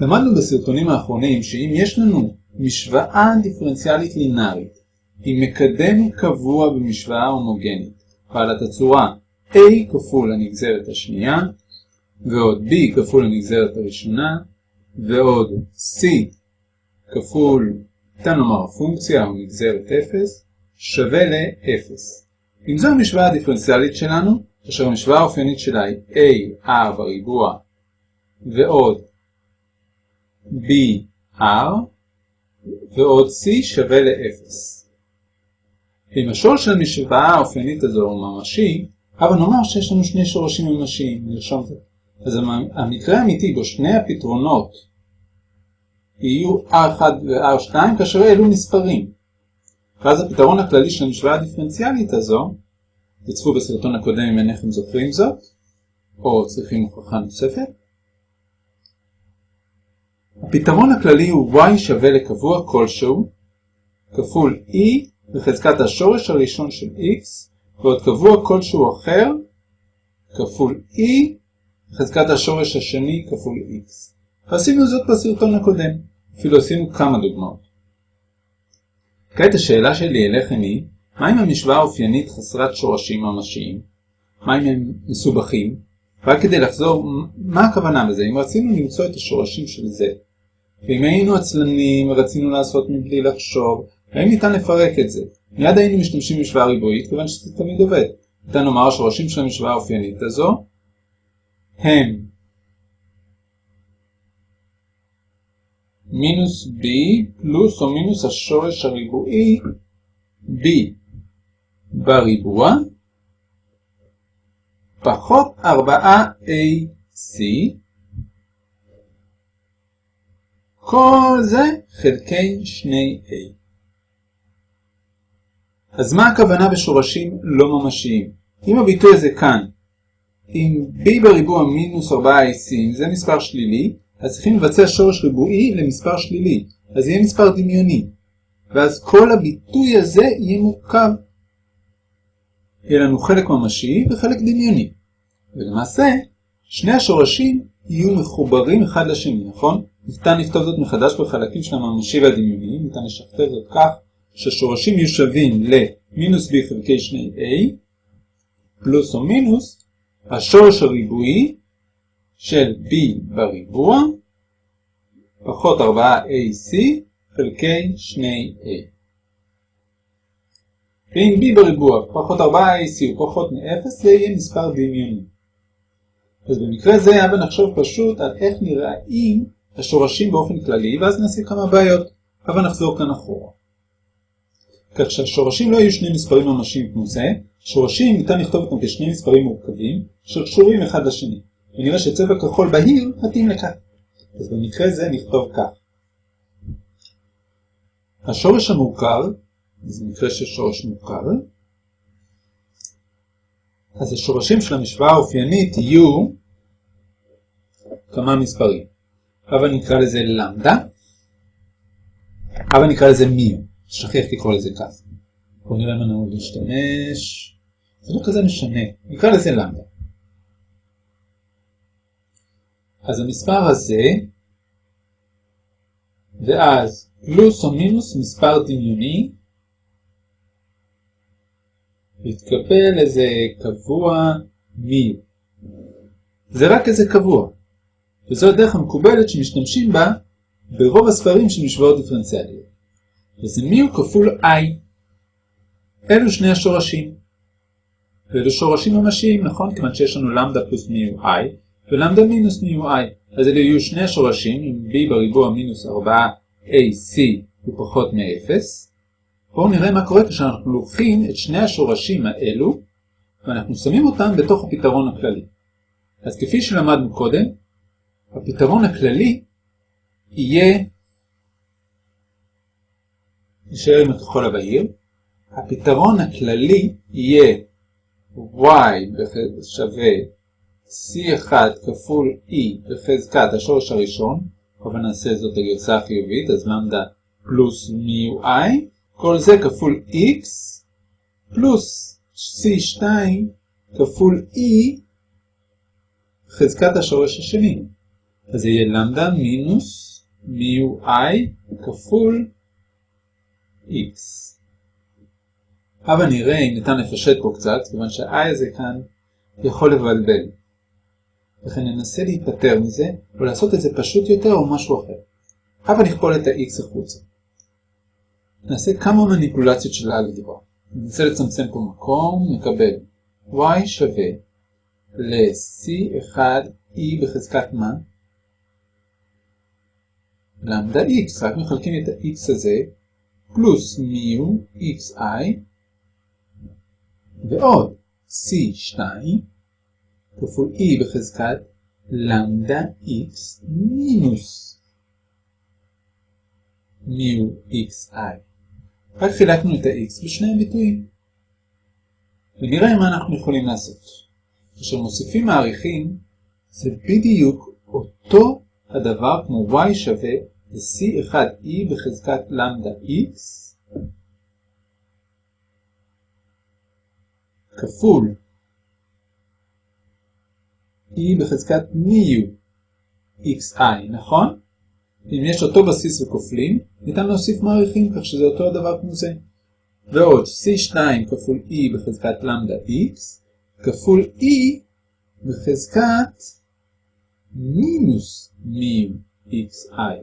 למדנו בסרטונים האחרונים שאם יש לנו משוואה דיפרנציאלית לינארית עם מקדם קבוע במשוואה הומוגנית בעלת הצורה a כפול הנגזרת השנייה ועוד b כפול הנגזרת הראשונה ועוד c כפול, ניתן לומר הפונקציה או נגזרת 0 שווה ל-0. אם זו המשוואה הדיפרנציאלית שלנו, כאשר המשוואה האופיינית שלה היא a r בריבוע ועוד br ועוד c שווה ל-0. אם השורש של המשוואה האופיינית הזו הוא ממשי, אבל נאמר שיש לנו שני שורשים ממשיים, נרשום את זה. אז המקרה האמיתי בו שני הפתרונות יהיו r1 ו-r2 כאשר אלו מספרים. ואז הפתרון הכללי של המשוואה הדיפרנציאלית הזו, תצפו בסרטון הקודם אם אינכם זוכרים זאת, או צריכים הוכחה נוספת, הפתרון הכללי הוא y שווה לקבוע כלשהו כפול e בחזקת השורש הראשון של x ועוד קבוע כלשהו אחר כפול e בחזקת השורש השני כפול x. ועשינו זאת בסרטון הקודם, אפילו עשינו כמה דוגמאות. כעת השאלה שלי אליכם היא, מה אם המשוואה האופיינית חסרת שורשים ממשיים? מה אם הם מסובכים? רק כדי לחזור, מה הכוונה בזה? אם רצינו למצוא את השורשים של זה, ואם היינו עצלנים ורצינו לעשות מבלי לחשוב, האם ניתן לפרק את זה? מיד היינו משתמשים במשוואה ריבועית, כיוון שזה תמיד עובד. ניתן לומר השורשים של המשוואה האופיינית הזו הם מינוס b פלוס או מינוס השורש הריבועי b בריבוע פחות 4ac כל זה חלקי 2a. אז מה הכוונה בשורשים לא ממשיים? אם הביטוי הזה כאן, אם b בריבוע מינוס 4ac זה מספר שלילי, אז צריכים לבצע שורש ריבועי למספר שלילי, אז יהיה מספר דמיוני. ואז כל הביטוי הזה יהיה מורכב. יהיה לנו חלק ממשי וחלק דמיוני. ולמעשה, שני השורשים יהיו מחוברים אחד לשני, נכון? ניתן לכתוב זאת מחדש בחלקים של הממשי והדמיוני, ניתן לשכתב זאת כך שהשורשים יהיו שווים למינוס b חלקי 2a פלוס או מינוס השורש הריבועי של b בריבוע פחות 4ac חלקי 2a. ואם b בריבוע פחות 4ac הוא פחות מ-0 זה יהיה מספר דמיוני. אז במקרה זה הבה נחשוב פשוט על איך נראים השורשים באופן כללי ואז נעשה כמה בעיות. אבל נחזור כאן אחורה. כך שהשורשים לא יהיו שני מספרים ממשיים כמו זה, שורשים ניתן לכתוב אותם כשני מספרים מורכבים שקשורים אחד לשני. ונראה שצבע כחול בהיר מתאים לכך. אז במקרה זה נכתוב כך. השורש המורכב, זה מקרה של שורש מורכב, אז השורשים של המשוואה האופיינית יהיו כמה מספרים. אבל נקרא לזה למדה, אבל נקרא לזה מיו, שכיח לקרוא לזה כך. בואו נראה מה נהוג להשתמש, זה לא כזה משנה, נקרא לזה למדה. אז המספר הזה, ואז פלוס או מינוס מספר דמיוני, יתקבל איזה קבוע מי. זה רק איזה קבוע. וזו הדרך המקובלת שמשתמשים בה ברוב הספרים של משוואות דיפרנציאליות. וזה מי הוא כפול i. אלו שני השורשים. ואלו שורשים ממשיים, נכון? כיוון שיש לנו למדה פלוס מי הוא i, ולמדה מינוס מי הוא i. אז אלה יהיו שני השורשים, עם b בריבוע מינוס 4ac הוא פחות מ-0. בואו נראה מה קורה כשאנחנו לוקחים את שני השורשים האלו, ואנחנו שמים אותם בתוך הפתרון הכללי. אז כפי שלמדנו קודם, הפתרון הכללי יהיה, נשאר עם הכחול הבהיר, הפתרון הכללי יהיה y שווה c1 כפול e בחזקת השורש הראשון, אבל נעשה זאת הגרסה החיובית, אז למדה פלוס מיו i, כל זה כפול x פלוס c2 כפול e חזקת השורש השני. אז זה יהיה למדה מינוס מיו i כפול x. אבל נראה אם ניתן לפשט פה קצת, כיוון שה-i הזה כאן יכול לבלבל. לכן ננסה להיפטר מזה, או לעשות את זה פשוט יותר או משהו אחר. אבל נכפול את ה-x החוצה. נעשה כמה מניפולציות של אלגברה. ננסה לצמצם פה מקום, נקבל y שווה ל-c1e בחזקת מה? למדה x, רק מחלקים את ה-x הזה, פלוס מיו xi, ועוד c2 כפול e בחזקת למדה x מינוס מיו xi. רק חילקנו את ה-x בשני הביטויים. ונראה מה אנחנו יכולים לעשות. כאשר מוסיפים מעריכים, זה בדיוק אותו הדבר כמו y שווה ל-c1e בחזקת למדה x כפול e בחזקת מיו xi, נכון? אם יש אותו בסיס וכופלים, ניתן להוסיף מעריכים כך שזה אותו הדבר כמו זה. ועוד c2 כפול e בחזקת למדה x כפול e בחזקת מינוס מיו xi.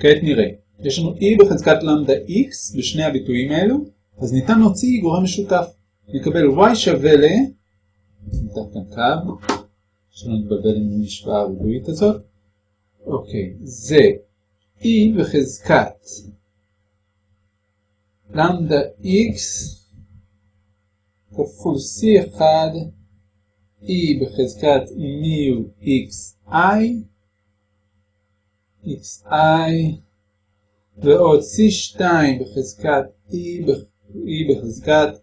כעת נראה, יש לנו e בחזקת למדה x בשני הביטויים האלו, אז ניתן להוציא גורם משותף. נקבל y שווה ל... ניתן כאן קו, שלא נתבלבל עם המשוואה הריבועית הזאת. אוקיי, זה e בחזקת למדה x כפול c1 e בחזקת מיו xi xi ועוד c2 בחזקת e, e בחזקת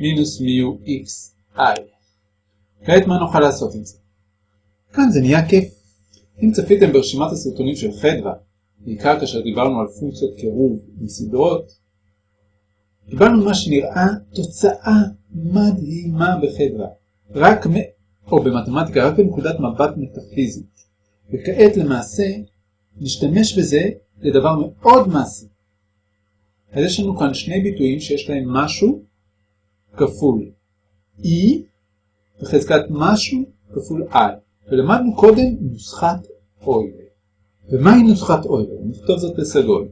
מינוס מיו xi. כעת מה נוכל לעשות עם זה? כאן זה נהיה כיף. אם צפיתם ברשימת הסרטונים של חדווה, בעיקר כאשר דיברנו על פונקציות קירוב מסדרות, קיבלנו מה שנראה תוצאה מדהימה בחדווה, רק מ... או במתמטיקה, רק בנקודת מבט מטאפיזית. וכעת למעשה נשתמש בזה לדבר מאוד מעשי. אז יש לנו כאן שני ביטויים שיש להם משהו כפול e בחזקת משהו כפול i. ולמדנו קודם נוסחת אוילר. ומהי נוסחת אוילר? נכתוב זאת בסגול.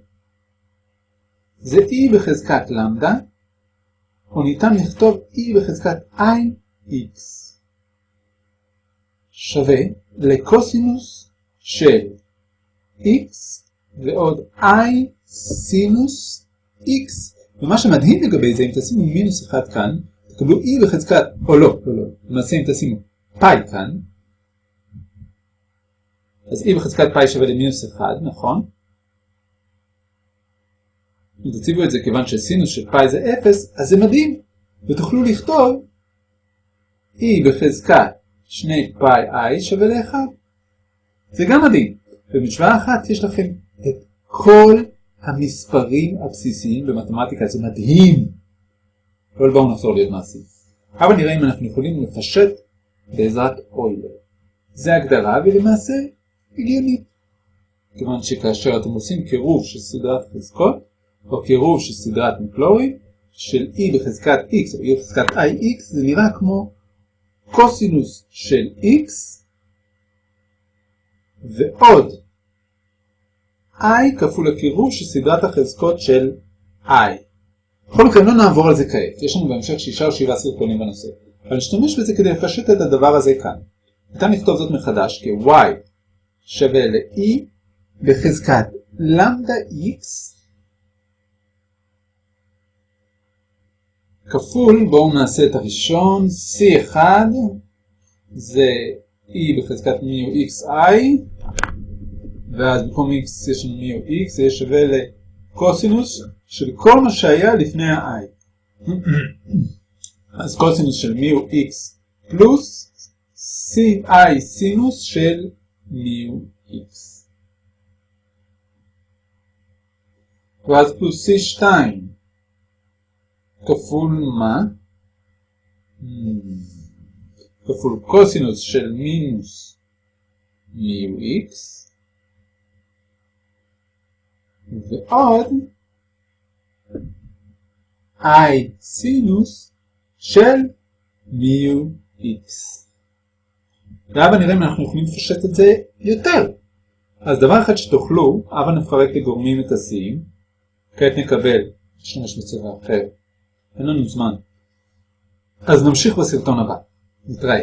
זה e בחזקת למדה, או ניתן לכתוב e בחזקת ix שווה לקוסינוס של x ועוד i סינוס x. ומה שמדהים לגבי זה, אם תשימו מינוס אחד כאן, תקבלו e בחזקת, או לא, לא, לא, למעשה אם תשימו פאי כאן, אז e בחזקת פאי שווה למינוס 1, נכון? אם תציבו את זה כיוון שסינוס של פאי זה 0, אז זה מדהים, ותוכלו לכתוב e בחזקת 2 פאי i שווה ל-1. זה גם מדהים. במשוואה אחת יש לכם את כל המספרים הבסיסיים במתמטיקה, זה מדהים. אבל בואו נחזור להיות מעשיים. אבל נראה אם אנחנו יכולים לפשט בעזרת אוילר. זה הגדרה ולמעשה הגיונית. כיוון שכאשר אתם עושים קירוב של סדרת חזקות, או קירוב של סדרת מקלורי, של e בחזקת x או e בחזקת ix, זה נראה כמו קוסינוס של x ועוד i כפול הקירוב של סדרת החזקות של i. בכל מקרה לא נעבור על זה כעת, יש לנו בהמשך שישה או שבעה סרטונים בנושא, אבל נשתמש בזה כדי לפשט את הדבר הזה כאן. ניתן לכתוב זאת מחדש כ-y שווה ל-e בחזקת למדה x כפול, בואו נעשה את הראשון, c1 זה e בחזקת מיו xi ואז במקום x יש לנו מיו x, זה שווה לקוסינוס של כל מה שהיה לפני ה-i. אז קוסינוס של מיו x פלוס ci סינוס של מיו x. ואז פלוס c2 כפול מה? כפול קוסינוס של מינוס מיו x ועוד i סינוס של מיו x. והבה נראה אם אנחנו יכולים לפשט את זה יותר. אז דבר אחד שתוכלו, הבה נפרק לגורמים את השיאים. כעת נקבל, נשתמש בצבע אחר, אין לנו זמן. אז נמשיך בסרטון הבא. נתראה.